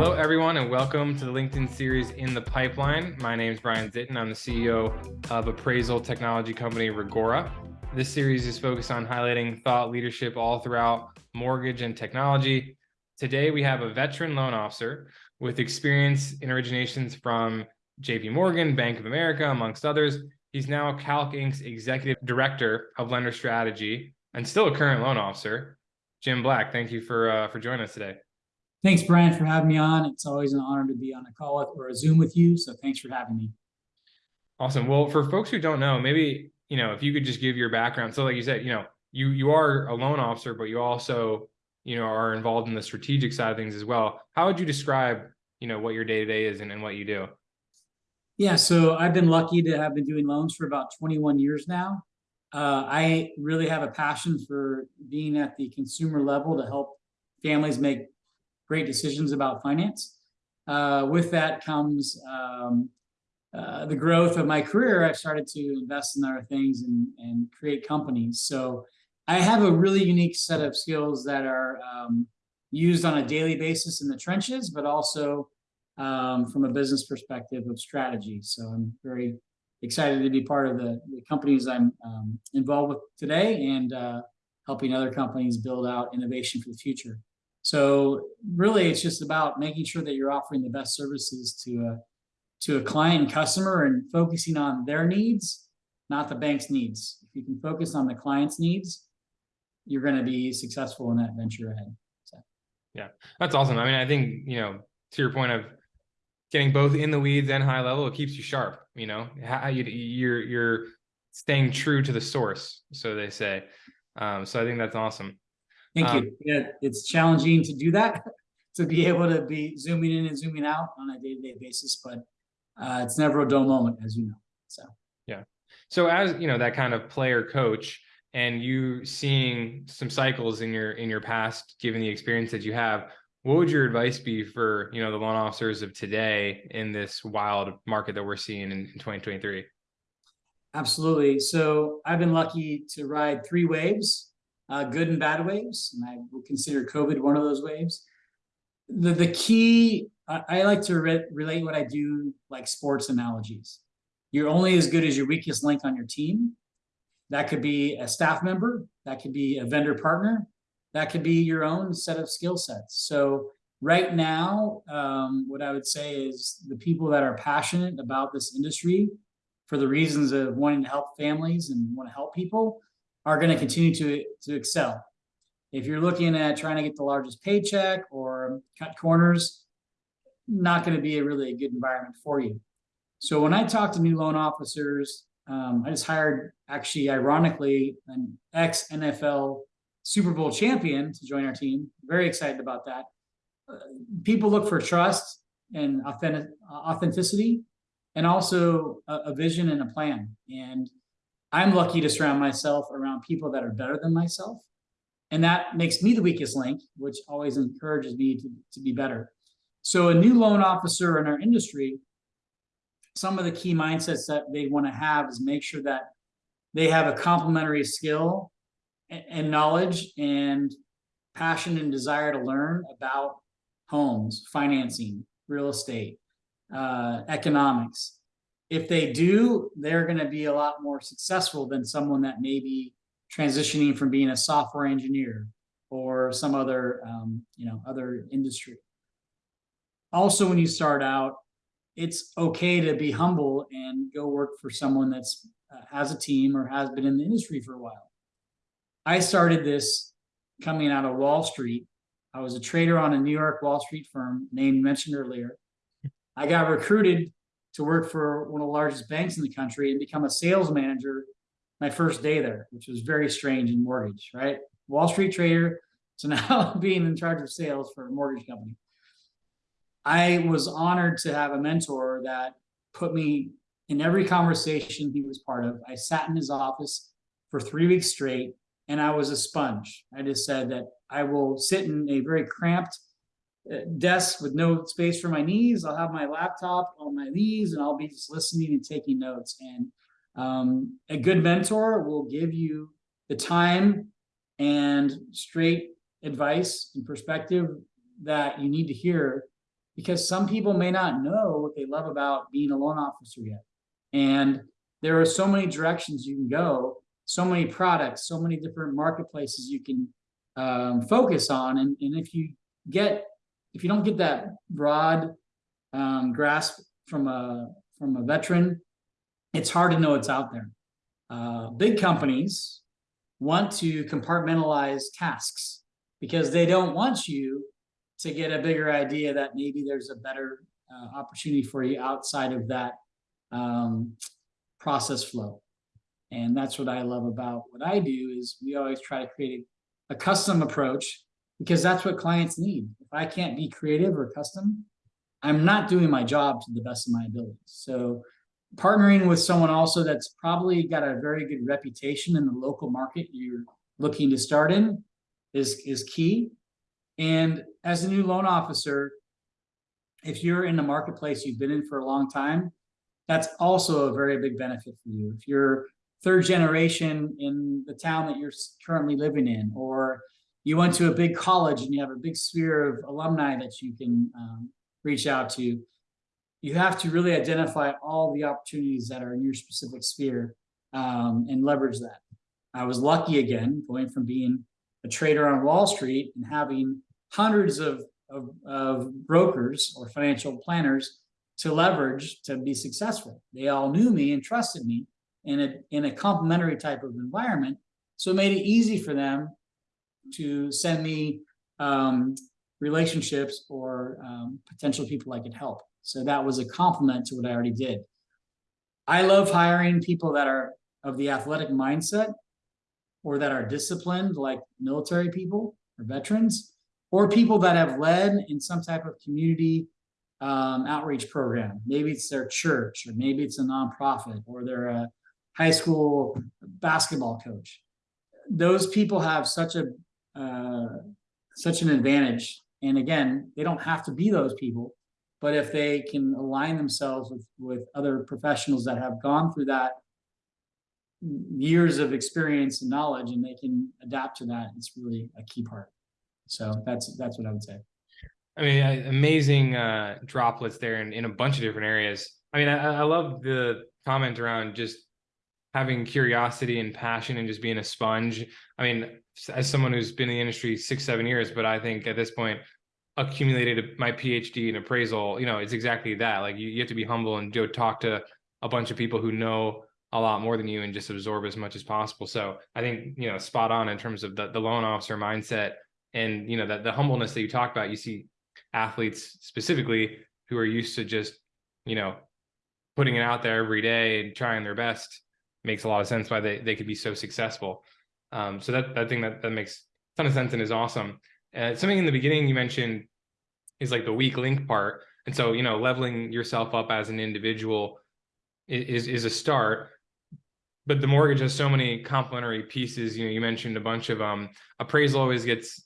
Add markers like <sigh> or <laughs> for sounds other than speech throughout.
Hello, everyone, and welcome to the LinkedIn series In the Pipeline. My name is Brian Zitin. I'm the CEO of appraisal technology company Reggora. This series is focused on highlighting thought leadership all throughout mortgage and technology. Today, we have a veteran loan officer with experience in originations from JP Morgan, Bank of America, amongst others. He's now Calc Inc.'s executive director of lender strategy and still a current loan officer. Jim Black, thank you for uh, for joining us today. Thanks, Brian, for having me on. It's always an honor to be on a call with, or a Zoom with you. So thanks for having me. Awesome. Well, for folks who don't know, maybe you know if you could just give your background. So, like you said, you know, you you are a loan officer, but you also you know are involved in the strategic side of things as well. How would you describe you know what your day to day is and, and what you do? Yeah, so I've been lucky to have been doing loans for about 21 years now. Uh, I really have a passion for being at the consumer level to help families make great decisions about finance. Uh, with that comes um, uh, the growth of my career. I've started to invest in other things and, and create companies. So I have a really unique set of skills that are um, used on a daily basis in the trenches, but also um, from a business perspective of strategy. So I'm very excited to be part of the, the companies I'm um, involved with today and uh, helping other companies build out innovation for the future. So really, it's just about making sure that you're offering the best services to a to a client and customer and focusing on their needs, not the bank's needs. If you can focus on the client's needs, you're going to be successful in that venture ahead. So. Yeah, that's awesome. I mean, I think you know to your point of getting both in the weeds and high level, it keeps you sharp. You know, how you, you're you're staying true to the source, so they say. Um, so I think that's awesome. Thank um, you. Yeah, it's challenging to do that, <laughs> to be able to be zooming in and zooming out on a day-to-day basis, but uh, it's never a dull moment, as you know. So yeah. So as you know, that kind of player coach, and you seeing some cycles in your in your past, given the experience that you have, what would your advice be for you know the loan officers of today in this wild market that we're seeing in, in 2023 absolutely so i've been lucky to ride three waves uh, good and bad waves and i would consider covid one of those waves. The, the key I, I like to re relate what i do like sports analogies. You're only as good as your weakest link on your team. That could be a staff member that could be a vendor partner that could be your own set of skill sets. So right now, um, what I would say is the people that are passionate about this industry for the reasons of wanting to help families and want to help people are going to continue to, to excel. If you're looking at trying to get the largest paycheck or cut corners, not going to be a really good environment for you. So when I talk to new loan officers, um, I just hired actually ironically an ex NFL Super Bowl champion to join our team. Very excited about that. Uh, people look for trust and authentic, authenticity and also a, a, vision and a plan. And I'm lucky to surround myself around people that are better than myself. And that makes me the weakest link, which always encourages me to, to be better. So a new loan officer in our industry, some of the key mindsets that they want to have is make sure that they have a complementary skill and knowledge and passion and desire to learn about homes, financing, real estate, uh, economics. If they do, they're going to be a lot more successful than someone that may be transitioning from being a software engineer or some other, um, you know, other industry. Also, when you start out, it's okay to be humble and go work for someone that's uh, has a team or has been in the industry for a while I started this coming out of Wall Street. I was a trader on a New York Wall Street firm named mentioned earlier. I got recruited to work for one of the largest banks in the country and become a sales manager my first day there, which was very strange in mortgage, right? Wall Street trader to <laughs> now being in charge of sales for a mortgage company. I was honored to have a mentor that put me in every conversation he was part of. I sat in his office for three weeks straight and I was a sponge. I just said that I will sit in a very cramped desk with no space for my knees. I'll have my laptop on my knees and I'll be just listening and taking notes. And um, a good mentor will give you the time and straight advice and perspective that you need to hear because some people may not know what they love about being a loan officer yet. And there are so many directions you can go, so many products, so many different marketplaces you can um, focus on. And, and if you get, if you don't get that broad um, grasp from a from a veteran, it's hard to know it's out there. Uh, big companies want to compartmentalize tasks because they don't want you to get a bigger idea that maybe there's a better uh, opportunity for you outside of that um, process flow. And that's what I love about what I do is we always try to create a, a custom approach because that's what clients need. If I can't be creative or custom, I'm not doing my job to the best of my abilities. So partnering with someone also that's probably got a very good reputation in the local market you're looking to start in is, is key. And as a new loan officer, if you're in the marketplace you've been in for a long time, that's also a very big benefit for you. If you're third generation in the town that you're currently living in, or you went to a big college and you have a big sphere of alumni that you can um, reach out to, you have to really identify all the opportunities that are in your specific sphere um, and leverage that. I was lucky again, going from being a trader on Wall Street and having hundreds of, of, of brokers or financial planners to leverage to be successful. They all knew me and trusted me in a, in a complementary type of environment. So it made it easy for them to send me um, relationships or um, potential people I could help. So that was a compliment to what I already did. I love hiring people that are of the athletic mindset or that are disciplined like military people or veterans or people that have led in some type of community um, outreach program. Maybe it's their church or maybe it's a nonprofit or they're a high school basketball coach. Those people have such a uh, such an advantage. And again, they don't have to be those people, but if they can align themselves with, with other professionals that have gone through that years of experience and knowledge and they can adapt to that, it's really a key part. So that's that's what I would say. I mean, amazing uh, droplets there in, in a bunch of different areas. I mean, I, I love the comment around just having curiosity and passion and just being a sponge. I mean, as someone who's been in the industry six, seven years, but I think at this point, accumulated my PhD in appraisal, you know, it's exactly that. Like you, you have to be humble and go talk to a bunch of people who know a lot more than you and just absorb as much as possible. So I think, you know, spot on in terms of the, the loan officer mindset and, you know, that the humbleness that you talk about, you see athletes specifically who are used to just, you know, putting it out there every day and trying their best makes a lot of sense why they, they could be so successful. Um, so that, that thing that, that makes a ton of sense and is awesome. Uh, something in the beginning you mentioned is like the weak link part. And so, you know, leveling yourself up as an individual is, is a start. But the mortgage has so many complementary pieces. You know, you mentioned a bunch of um appraisal always gets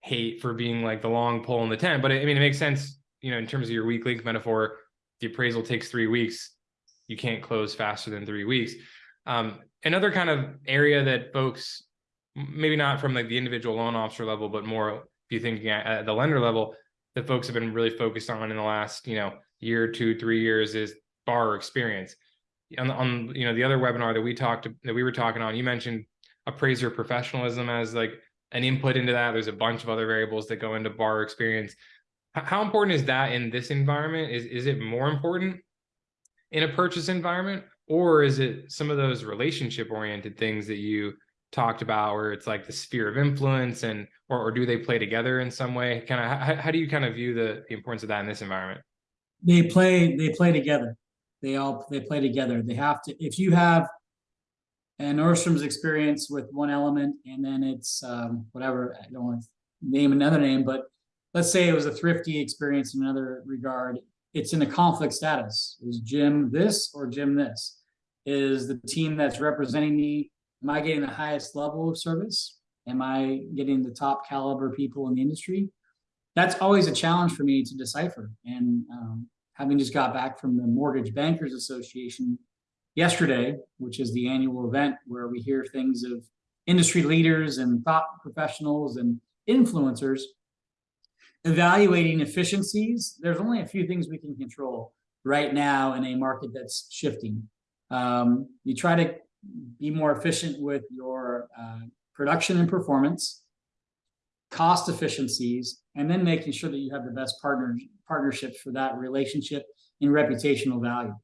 hate for being like the long pole in the tent. But I mean, it makes sense, you know, in terms of your weak link metaphor, the appraisal takes three weeks. You can't close faster than three weeks. Um, another kind of area that folks, maybe not from like the individual loan officer level, but more if you thinking at the lender level, that folks have been really focused on in the last, you know, year, two, three years is borrower experience. On, on you know the other webinar that we talked that we were talking on, you mentioned appraiser professionalism as like an input into that. There's a bunch of other variables that go into borrower experience. How important is that in this environment? Is is it more important in a purchase environment, or is it some of those relationship oriented things that you talked about where it's like the sphere of influence and or, or do they play together in some way? Kind of how, how do you kind of view the, the importance of that in this environment? They play they play together. They all they play together. They have to if you have an Nordstrom's experience with one element and then it's um, whatever I don't want to name another name but let's say it was a thrifty experience in another regard it's in a conflict status is Jim this or Jim this is the team that's representing me am I getting the highest level of service? Am I getting the top caliber people in the industry? That's always a challenge for me to decipher. And um, having just got back from the Mortgage Bankers Association yesterday, which is the annual event where we hear things of industry leaders and thought professionals and influencers, evaluating efficiencies, there's only a few things we can control right now in a market that's shifting. Um, you try to be more efficient with your uh, production and performance, cost efficiencies, and then making sure that you have the best partner partnerships for that relationship and reputational value.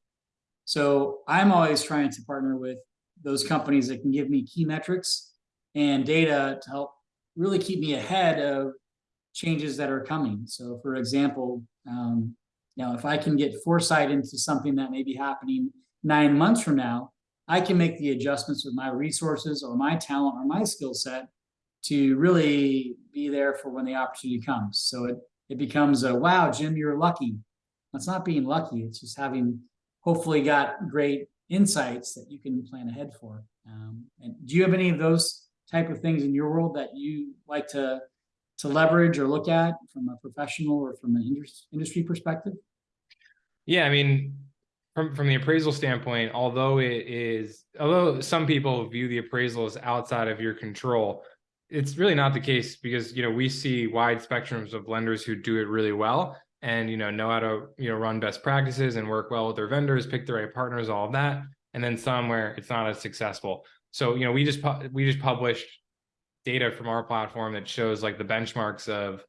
So I'm always trying to partner with those companies that can give me key metrics and data to help really keep me ahead of changes that are coming. So for example, um, you know, if I can get foresight into something that may be happening nine months from now, I can make the adjustments with my resources or my talent or my skill set to really be there for when the opportunity comes. So it, it becomes a, wow, Jim, you're lucky. That's not being lucky. It's just having hopefully got great insights that you can plan ahead for. Um, and do you have any of those type of things in your world that you like to to leverage or look at from a professional or from an industry perspective? Yeah, I mean, from from the appraisal standpoint, although it is, although some people view the appraisal as outside of your control, it's really not the case because you know we see wide spectrums of lenders who do it really well and you know know how to you know run best practices and work well with their vendors, pick the right partners, all of that, and then some where it's not as successful. So you know we just we just published data from our platform that shows like the benchmarks of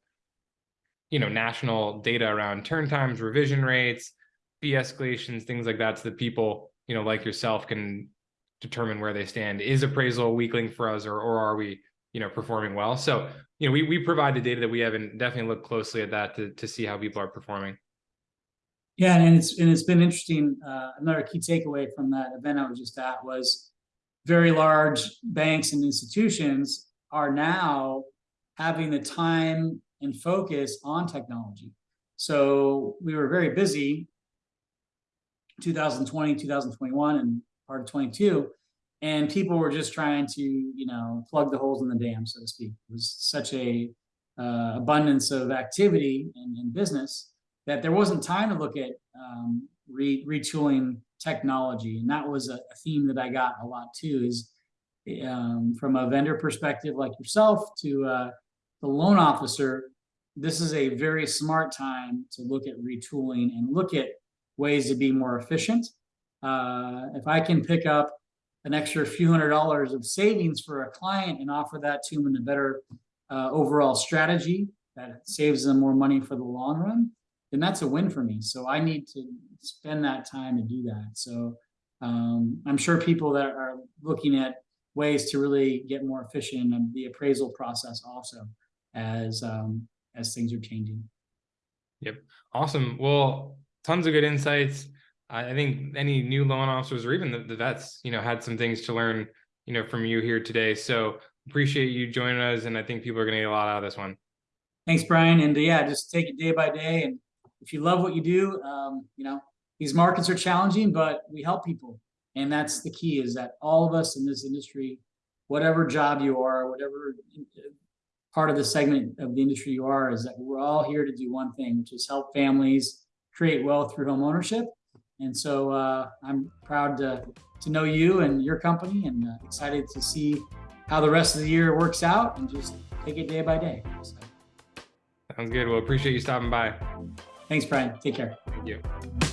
you know national data around turn times, revision rates, fee escalations, things like that, so that people you know like yourself can determine where they stand. Is appraisal a weak link for us, or or are we you know performing well? So you know we we provide the data that we have, and definitely look closely at that to to see how people are performing. Yeah, and it's and it's been interesting. Uh, another key takeaway from that event I was just at was very large banks and institutions are now having the time and focus on technology. So we were very busy 2020, 2021, and part of 22. And people were just trying to, you know, plug the holes in the dam, so to speak. It was such a uh, abundance of activity in, business that there wasn't time to look at um, re retooling technology. And that was a, a, theme that I got a lot too, is um, from a vendor perspective like yourself to uh, the loan officer, this is a very smart time to look at retooling and look at ways to be more efficient. Uh, if I can pick up an extra few hundred dollars of savings for a client and offer that to them in a better uh, overall strategy that saves them more money for the long run, then that's a win for me. So I need to spend that time to do that. So um, I'm sure people that are looking at ways to really get more efficient in the appraisal process also as um, as things are changing. Yep. Awesome. Well, tons of good insights. I think any new loan officers or even the, the vets, you know, had some things to learn, you know, from you here today. So appreciate you joining us. And I think people are going to get a lot out of this one. Thanks, Brian. And uh, yeah, just take it day by day. And if you love what you do, um, you know, these markets are challenging, but we help people. And that's the key is that all of us in this industry, whatever job you are, whatever part of the segment of the industry you are, is that we're all here to do one thing, which is help families create wealth through home ownership. And so uh, I'm proud to, to know you and your company and uh, excited to see how the rest of the year works out and just take it day by day. So. Sounds good. Well, appreciate you stopping by. Thanks, Brian. Take care. Thank you.